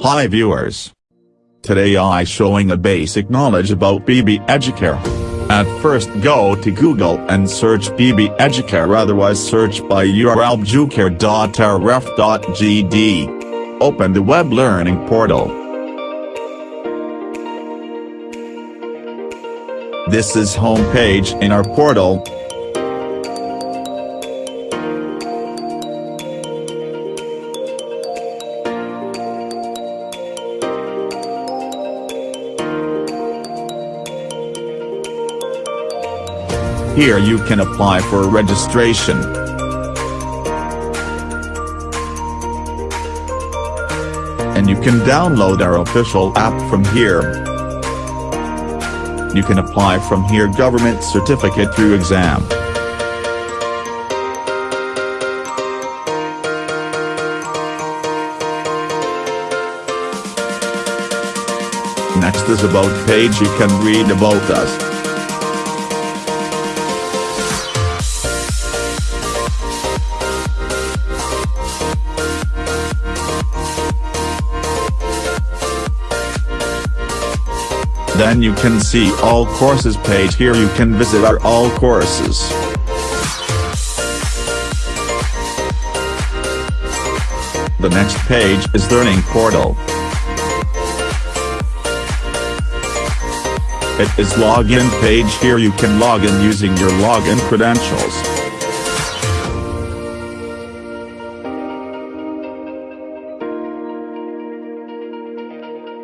Hi viewers. Today I showing a basic knowledge about BB Educare. At first go to Google and search BB Educare otherwise search by URL bjucare.ref.gd. Open the web learning portal. This is home page in our portal, Here you can apply for registration. And you can download our official app from here. You can apply from here government certificate through exam. Next is about page you can read about us. Then you can see all courses page here you can visit our all courses. The next page is Learning Portal. It is login page here you can log in using your login credentials.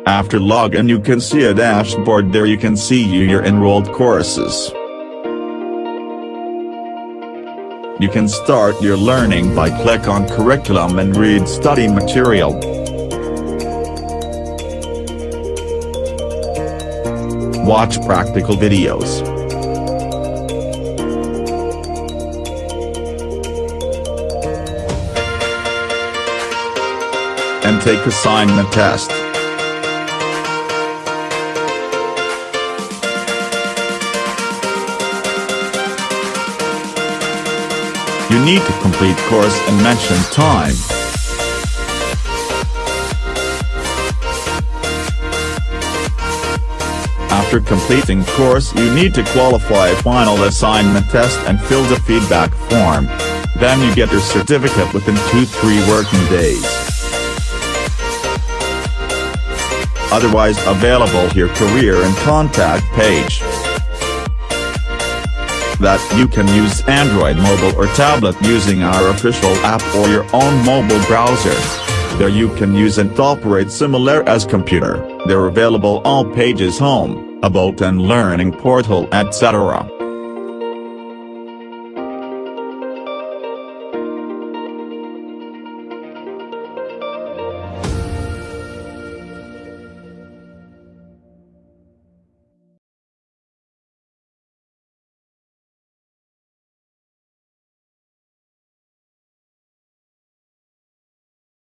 After login you can see a dashboard there you can see your enrolled courses. You can start your learning by click on curriculum and read study material. Watch practical videos. And take assignment test. You need to complete course and mention time. After completing course you need to qualify final assignment test and fill the feedback form. Then you get your certificate within 2-3 working days. Otherwise available here career and contact page that you can use Android mobile or tablet using our official app or your own mobile browser. There you can use and operate similar as computer, they're available all pages home, about and learning portal etc.